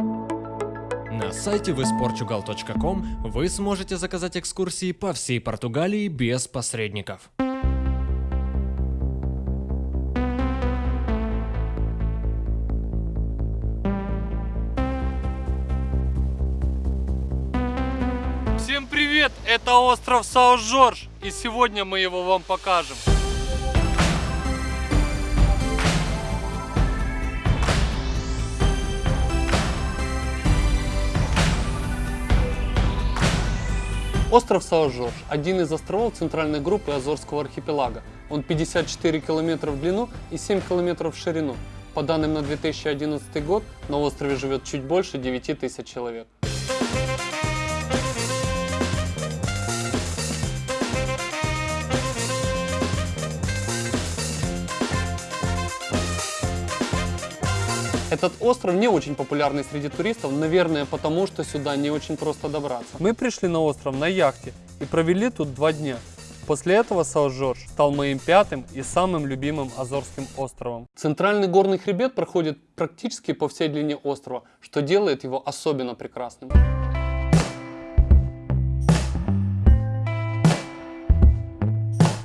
На сайте visportugal.com вы сможете заказать экскурсии по всей Португалии без посредников. Всем привет! Это остров Сао-Жорж, и сегодня мы его вам покажем. Остров Сао-Жорж – один из островов центральной группы Азорского архипелага. Он 54 километра в длину и 7 километров в ширину. По данным на 2011 год, на острове живет чуть больше 9 тысяч человек. Этот остров не очень популярный среди туристов, наверное, потому что сюда не очень просто добраться. Мы пришли на остров на яхте и провели тут два дня. После этого Сао-Жорж стал моим пятым и самым любимым Азорским островом. Центральный горный хребет проходит практически по всей длине острова, что делает его особенно прекрасным.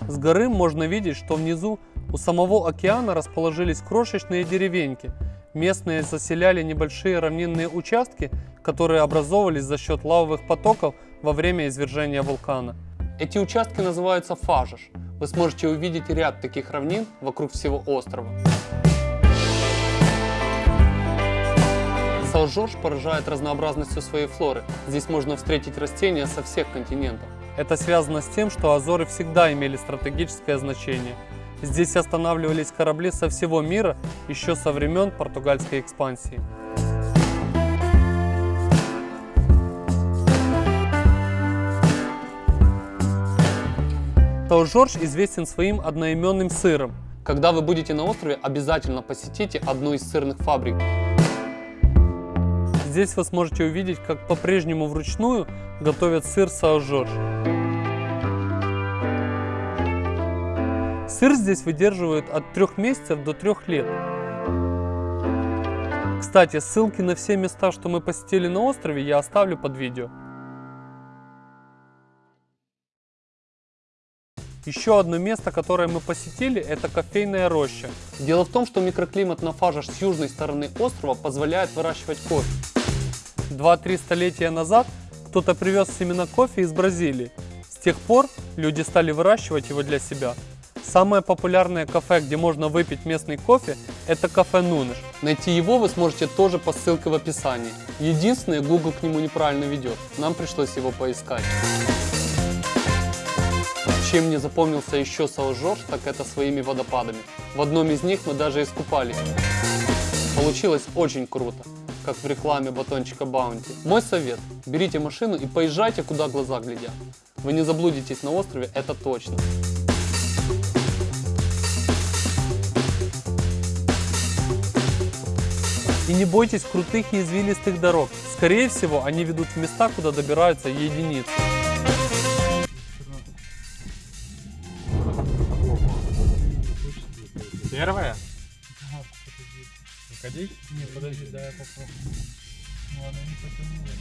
С горы можно видеть, что внизу у самого океана расположились крошечные деревеньки. Местные заселяли небольшие равнинные участки, которые образовывались за счет лавовых потоков во время извержения вулкана. Эти участки называются фажиш. Вы сможете увидеть ряд таких равнин вокруг всего острова. Сао-Жорж поражает разнообразностью своей флоры. Здесь можно встретить растения со всех континентов. Это связано с тем, что Азоры всегда имели стратегическое значение. Здесь останавливались корабли со всего мира еще со времен португальской экспансии. Тау-Жорж известен своим одноименным сыром. Когда вы будете на острове, обязательно посетите одну из сырных фабрик. Здесь вы сможете увидеть, как по-прежнему вручную готовят сыр Сао-Жорж. Сыр здесь выдерживают от 3 месяцев до 3 лет. Кстати, ссылки на все места, что мы посетили на острове, я оставлю под видео. Еще одно место, которое мы посетили, это кофейная роща. Дело в том, что микроклимат на Фажаш с южной стороны острова позволяет выращивать кофе. Два-три столетия назад кто-то привез семена кофе из Бразилии. С тех пор люди стали выращивать его для себя. Самое популярное кафе, где можно выпить местный кофе, это кафе Нунеш. Найти его вы сможете тоже по ссылке в описании. Единственное, Google к нему неправильно ведет. Нам пришлось его поискать. Чем мне запомнился еще Сао-Жорж, так это своими водопадами. В одном из них мы даже искупались. Получилось очень круто, как в рекламе батончика Баунти. Мой совет, берите машину и поезжайте, куда глаза глядят. Вы не заблудитесь на острове, это точно. И не бойтесь крутых и извилистых дорог. Скорее всего, они ведут в места, куда добираются единицы. Первая? Выходи? Не, подожди, да я попробую. Ну, она не потянула.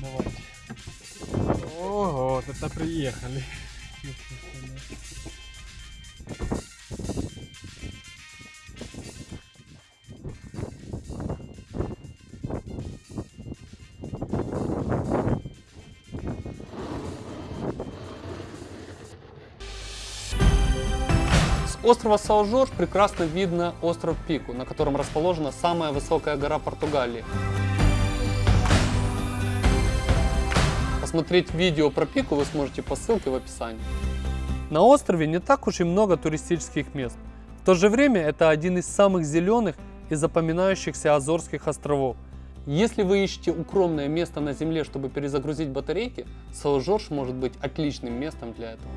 Давай. Ого, вот это приехали. С острова Сао-Жорж прекрасно видно остров Пику, на котором расположена самая высокая гора Португалии. Посмотреть видео про Пику вы сможете по ссылке в описании. На острове не так уж и много туристических мест. В то же время это один из самых зеленых и запоминающихся Азорских островов. Если вы ищете укромное место на земле, чтобы перезагрузить батарейки, Сао-Жорж может быть отличным местом для этого.